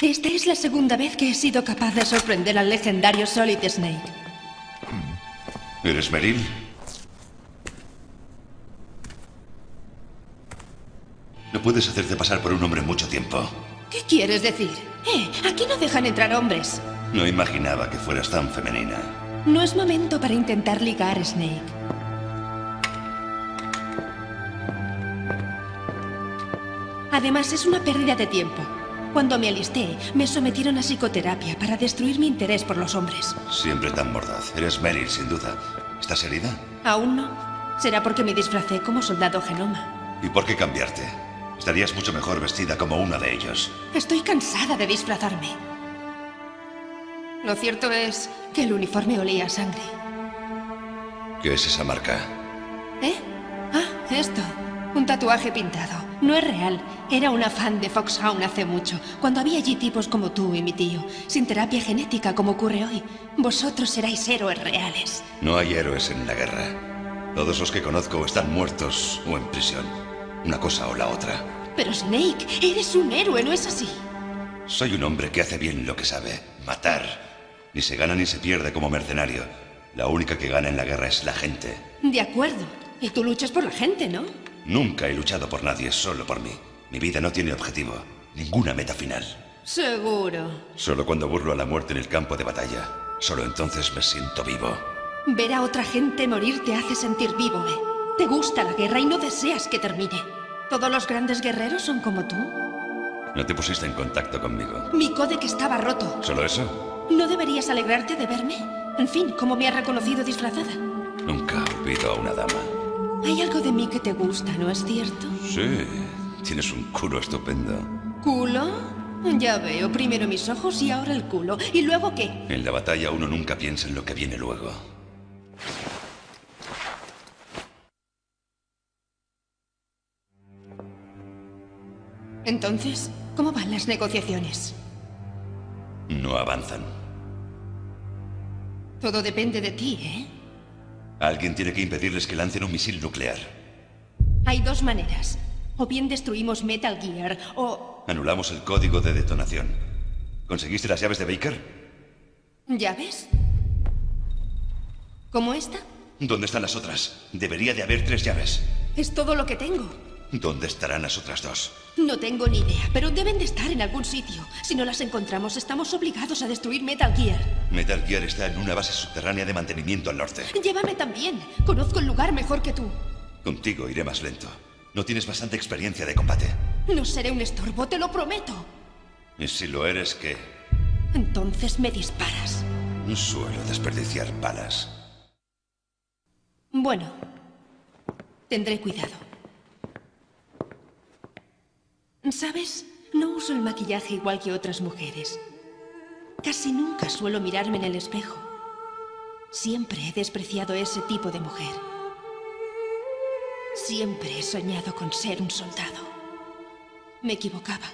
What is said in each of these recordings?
Esta es la segunda vez que he sido capaz de sorprender al legendario Solid Snake. ¿Eres Meryl? No puedes hacerte pasar por un hombre mucho tiempo. ¿Qué quieres decir? Eh, aquí no dejan entrar hombres. No imaginaba que fueras tan femenina. No es momento para intentar ligar, Snake. Además, es una pérdida de tiempo. Cuando me alisté, me sometieron a psicoterapia para destruir mi interés por los hombres. Siempre tan mordaz. Eres Meryl, sin duda. ¿Estás herida? ¿Aún no? Será porque me disfracé como soldado genoma. ¿Y por qué cambiarte? Estarías mucho mejor vestida como una de ellos. Estoy cansada de disfrazarme. Lo cierto es que el uniforme olía a sangre. ¿Qué es esa marca? ¿Eh? Ah, esto. Un tatuaje pintado. No es real. Era una fan de Foxhound hace mucho, cuando había allí tipos como tú y mi tío, sin terapia genética como ocurre hoy. Vosotros seráis héroes reales. No hay héroes en la guerra. Todos los que conozco están muertos o en prisión. Una cosa o la otra. Pero Snake, eres un héroe, ¿no es así? Soy un hombre que hace bien lo que sabe. Matar. Ni se gana ni se pierde como mercenario. La única que gana en la guerra es la gente. De acuerdo. Y tú luchas por la gente, ¿no? Nunca he luchado por nadie, solo por mí. Mi vida no tiene objetivo, ninguna meta final. Seguro. Solo cuando burlo a la muerte en el campo de batalla. Solo entonces me siento vivo. Ver a otra gente morir te hace sentir vivo, ¿eh? Te gusta la guerra y no deseas que termine. ¿Todos los grandes guerreros son como tú? No te pusiste en contacto conmigo. Mi códec estaba roto. ¿Solo eso? ¿No deberías alegrarte de verme? En fin, ¿cómo me has reconocido disfrazada? Nunca olvido a una dama. Hay algo de mí que te gusta, ¿no es cierto? Sí, tienes un culo estupendo. ¿Culo? Ya veo, primero mis ojos y ahora el culo. ¿Y luego qué? En la batalla uno nunca piensa en lo que viene luego. Entonces, ¿cómo van las negociaciones? No avanzan. Todo depende de ti, ¿eh? Alguien tiene que impedirles que lancen un misil nuclear. Hay dos maneras. O bien destruimos Metal Gear, o... Anulamos el código de detonación. ¿Conseguiste las llaves de Baker? ¿Llaves? ¿Como esta? ¿Dónde están las otras? Debería de haber tres llaves. Es todo lo que tengo. ¿Dónde estarán las otras dos? No tengo ni idea, pero deben de estar en algún sitio. Si no las encontramos, estamos obligados a destruir Metal Gear. Metal Gear está en una base subterránea de mantenimiento al norte. Llévame también. Conozco el lugar mejor que tú. Contigo iré más lento. No tienes bastante experiencia de combate. No seré un estorbo, te lo prometo. ¿Y si lo eres, qué? Entonces me disparas. No suelo desperdiciar balas. Bueno, tendré cuidado. ¿Sabes? No uso el maquillaje igual que otras mujeres. Casi nunca suelo mirarme en el espejo. Siempre he despreciado ese tipo de mujer. Siempre he soñado con ser un soldado. Me equivocaba.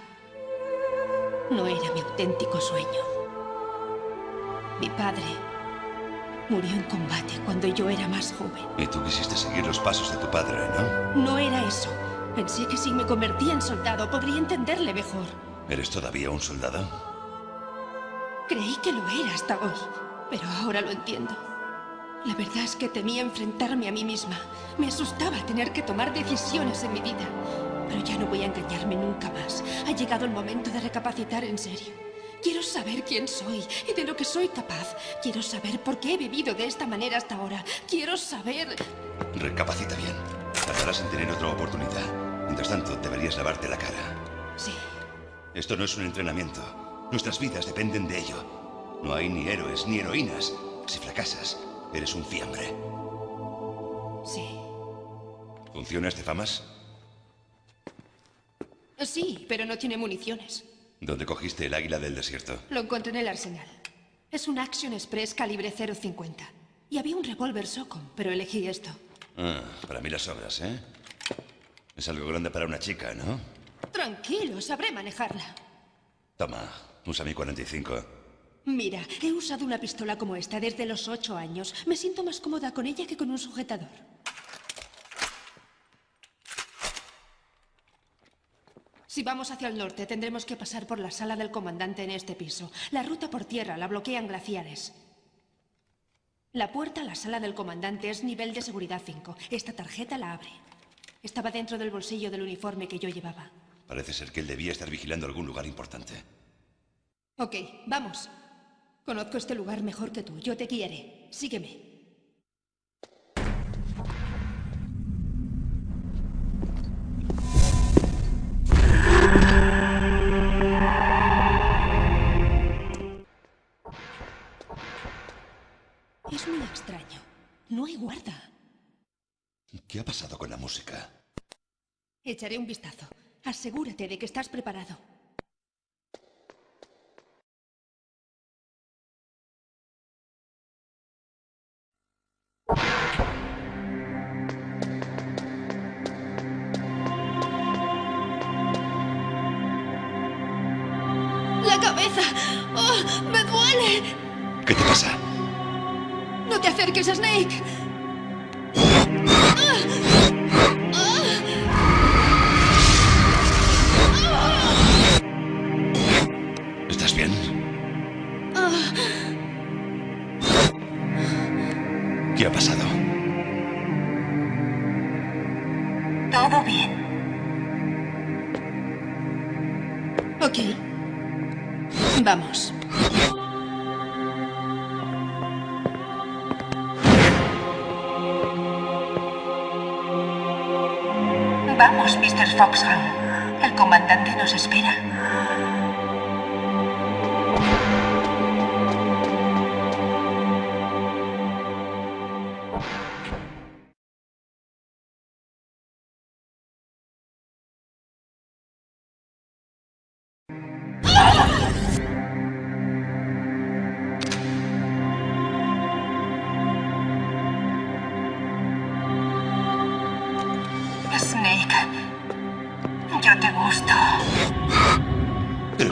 No era mi auténtico sueño. Mi padre murió en combate cuando yo era más joven. Y tú quisiste seguir los pasos de tu padre, ¿no? No era eso. Pensé que si me convertía en soldado podría entenderle mejor. ¿Eres todavía un soldado? Creí que lo era hasta hoy, pero ahora lo entiendo. La verdad es que temía enfrentarme a mí misma. Me asustaba tener que tomar decisiones en mi vida. Pero ya no voy a engañarme nunca más. Ha llegado el momento de recapacitar en serio. Quiero saber quién soy y de lo que soy capaz. Quiero saber por qué he vivido de esta manera hasta ahora. Quiero saber... Recapacita bien. Tardarás en tener otra oportunidad. Mientras tanto, deberías lavarte la cara. Sí. Esto no es un entrenamiento. Nuestras vidas dependen de ello. No hay ni héroes ni heroínas. Si fracasas, eres un fiambre. Sí. ¿Funciona este FAMAS? Sí, pero no tiene municiones. ¿Dónde cogiste el águila del desierto? Lo encontré en el arsenal. Es un Action Express calibre 0.50. Y había un revólver Socom, pero elegí esto. Ah, para mí las obras, ¿eh? Es algo grande para una chica, ¿no? Tranquilo, sabré manejarla. Toma, usa mi 45. Mira, he usado una pistola como esta desde los ocho años. Me siento más cómoda con ella que con un sujetador. Si vamos hacia el norte, tendremos que pasar por la sala del comandante en este piso. La ruta por tierra la bloquean glaciares. La puerta a la sala del comandante es nivel de seguridad 5. Esta tarjeta la abre. Estaba dentro del bolsillo del uniforme que yo llevaba. Parece ser que él debía estar vigilando algún lugar importante. Ok, vamos. Conozco este lugar mejor que tú. Yo te guiaré. Sígueme. Echaré un vistazo. Asegúrate de que estás preparado. ¡La cabeza! ¡Oh, ¡Me duele! ¿Qué te pasa? ¡No te acerques, Snake! Vamos, Mr. Foxhorn. El comandante nos espera.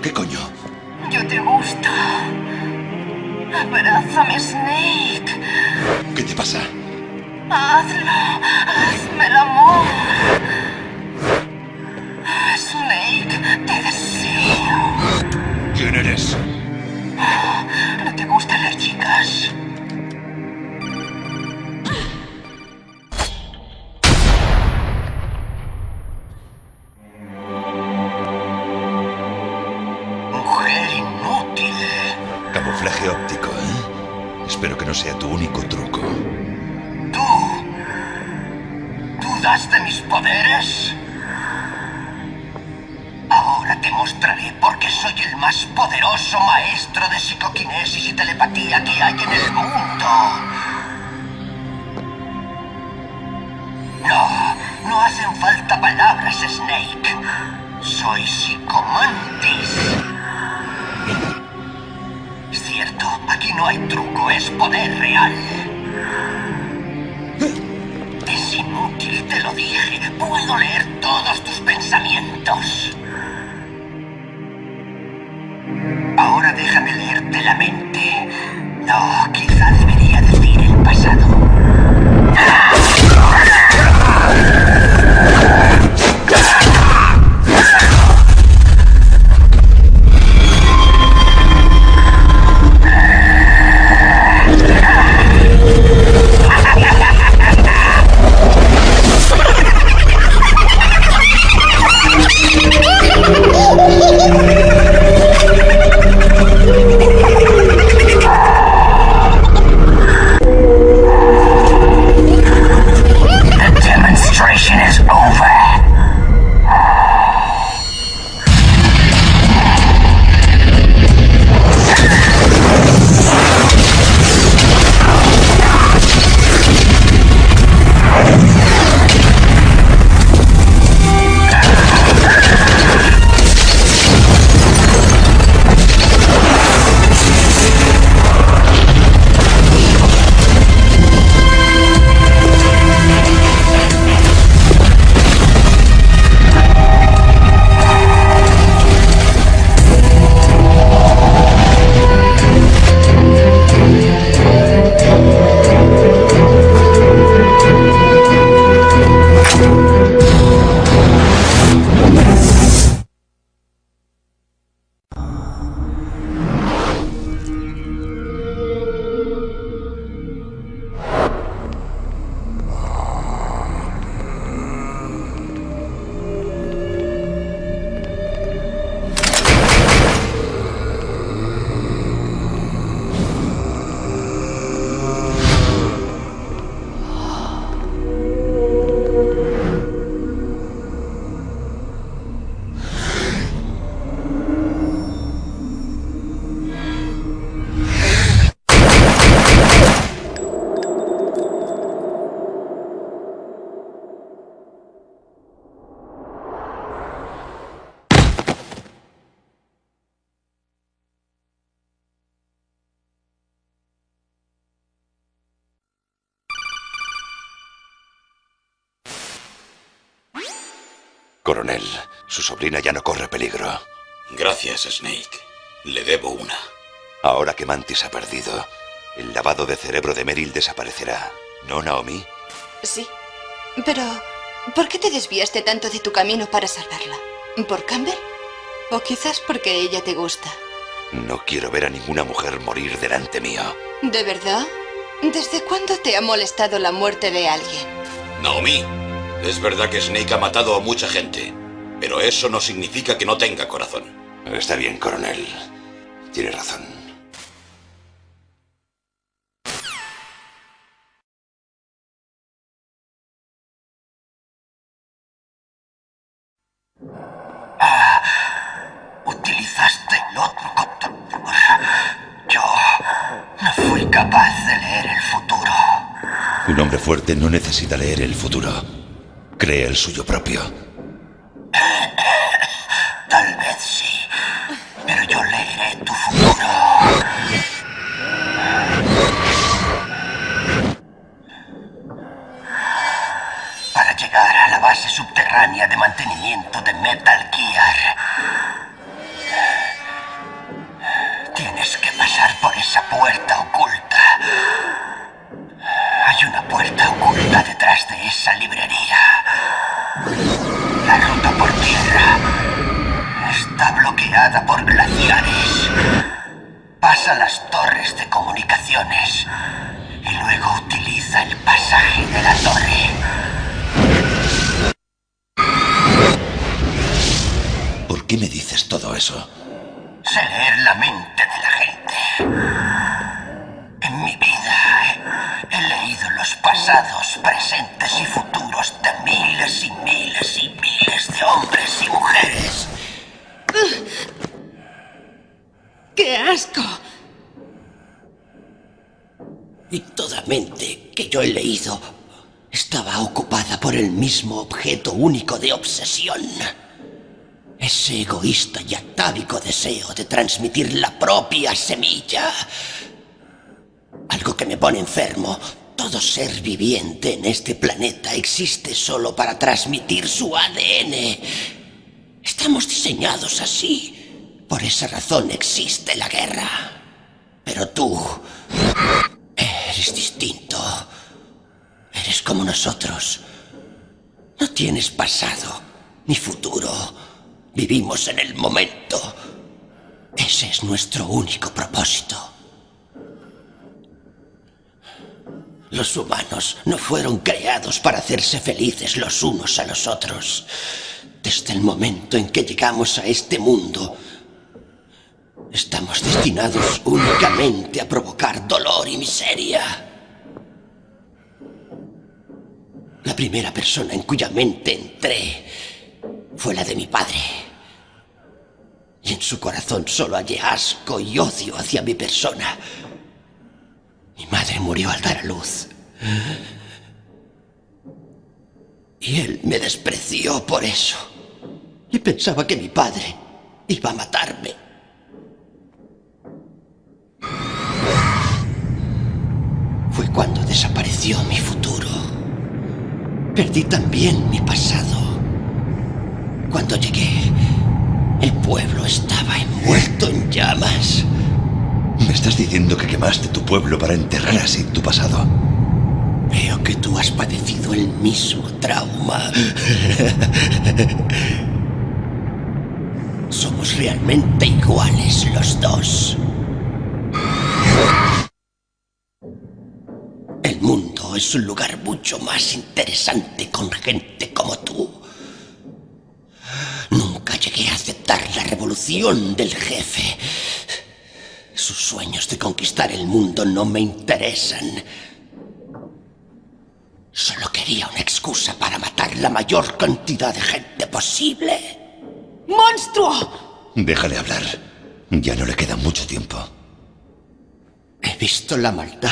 ¿Pero qué coño? Yo te gusto. Abrázame, Snake. ¿Qué te pasa? Hazlo. No sea tu único truco. ¿Tú? ¿Dudas de mis poderes? Ahora te mostraré por qué soy el más poderoso maestro de psicoquinesis y telepatía que hay en el mundo. No, no hacen falta palabras, Snake. Soy psicomantis. Aquí no hay truco, es poder real. Es inútil, te lo dije. Puedo leer todos tus Coronel, su sobrina ya no corre peligro. Gracias, Snake. Le debo una. Ahora que Mantis ha perdido, el lavado de cerebro de Meryl desaparecerá. ¿No, Naomi? Sí. Pero, ¿por qué te desviaste tanto de tu camino para salvarla? ¿Por Campbell? ¿O quizás porque ella te gusta? No quiero ver a ninguna mujer morir delante mío. ¿De verdad? ¿Desde cuándo te ha molestado la muerte de alguien? Naomi, es verdad que Snake ha matado a mucha gente, pero eso no significa que no tenga corazón. Está bien, coronel. Tiene razón. Utilizaste el otro control. Yo no fui capaz de leer el futuro. Un hombre fuerte no necesita leer el futuro. Cree el suyo propio. Tal vez sí, pero yo leeré tu futuro. Para llegar a la base subterránea de mantenimiento de Metal Gear, tienes que pasar por esa puerta oculta. Hay una puerta oculta detrás de esa librería. La ruta por tierra está bloqueada por glaciares. Pasa las torres de comunicaciones y luego utiliza el pasaje de la torre. ¿Por qué me dices todo eso? Sé leer la mente de la gente. En mi vida he, he leído los pasados, presentes y futuros de miles y miles y miles de hombres y mujeres. ¡Qué asco! Y toda mente que yo he leído estaba ocupada por el mismo objeto único de obsesión. Ese egoísta y atávico deseo de transmitir la propia semilla. Algo que me pone enfermo. Todo ser viviente en este planeta existe solo para transmitir su ADN. Estamos diseñados así. Por esa razón existe la guerra. Pero tú eres distinto. Eres como nosotros. No tienes pasado ni futuro. Vivimos en el momento. Ese es nuestro único propósito. Los humanos no fueron creados para hacerse felices los unos a los otros. Desde el momento en que llegamos a este mundo, estamos destinados únicamente a provocar dolor y miseria. La primera persona en cuya mente entré fue la de mi padre. Y en su corazón solo hallé asco y odio hacia mi persona. Mi madre murió al dar a luz. Y él me despreció por eso. Y pensaba que mi padre iba a matarme. Fue cuando desapareció mi futuro. Perdí también mi pasado. Cuando llegué, el pueblo estaba envuelto en llamas. ¿Me estás diciendo que quemaste tu pueblo para enterrar así tu pasado? Veo que tú has padecido el mismo trauma. Somos realmente iguales los dos. El mundo es un lugar mucho más interesante con gente como tú. Nunca llegué a aceptar la revolución del jefe. Sus sueños de conquistar el mundo no me interesan. Solo quería una excusa para matar la mayor cantidad de gente posible. ¡Monstruo! Déjale hablar. Ya no le queda mucho tiempo. He visto la maldad.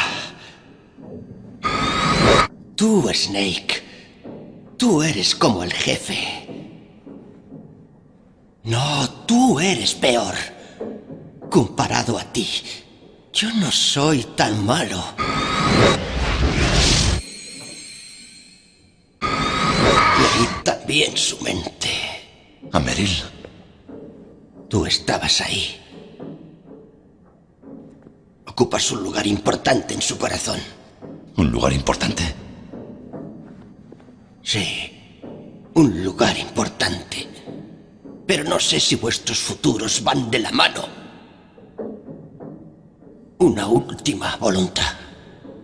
Tú, Snake. Tú eres como el jefe. No, tú eres peor. Comparado a ti, yo no soy tan malo. Leí también su mente. A Meryl. Tú estabas ahí. Ocupas un lugar importante en su corazón. ¿Un lugar importante? Sí, un lugar importante. Pero no sé si vuestros futuros van de la mano. Una última voluntad.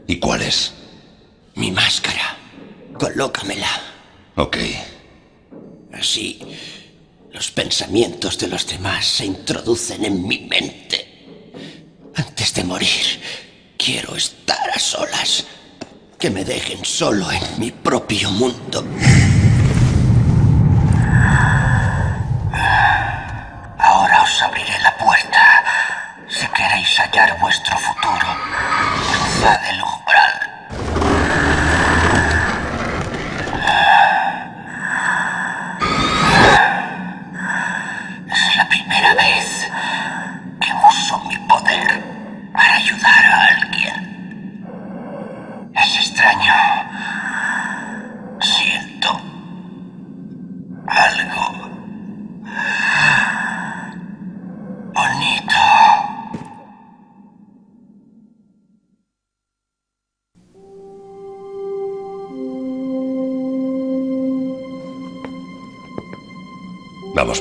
¿Y cuál es? Mi máscara. Colócamela. Ok. Así, los pensamientos de los demás se introducen en mi mente. Antes de morir, quiero estar a solas. Que me dejen solo en mi propio mundo.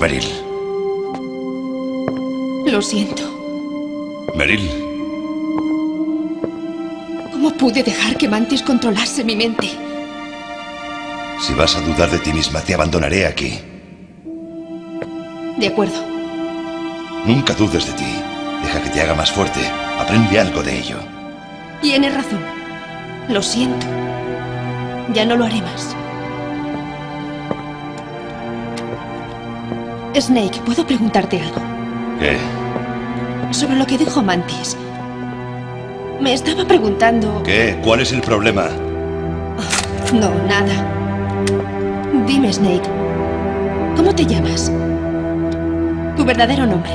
Meryl. Lo siento. Meryl, ¿Cómo pude dejar que Mantis controlase mi mente? si vas a dudar de ti misma, te abandonaré aquí. De acuerdo. Nunca dudes de ti. Deja que te haga más fuerte. Aprende algo de ello. Tienes razón. Lo siento. Ya no lo haré más. Snake, ¿puedo preguntarte algo? ¿Qué? Sobre lo que dijo Mantis. Me estaba preguntando... ¿Qué? ¿Cuál es el problema? No, nada. Dime, Snake. ¿Cómo te llamas? Tu verdadero nombre.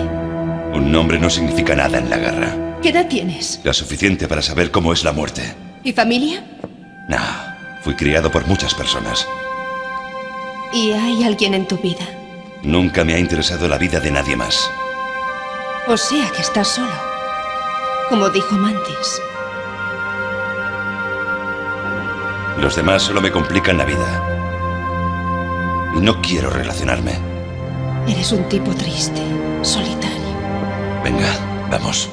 Un nombre no significa nada en la guerra. ¿Qué edad tienes? La suficiente para saber cómo es la muerte. ¿Y familia? No, fui criado por muchas personas. ¿Y hay alguien en tu vida? Nunca me ha interesado la vida de nadie más. O sea que estás solo. Como dijo Mantis. Los demás solo me complican la vida. Y no quiero relacionarme. Eres un tipo triste, solitario. Venga, vamos.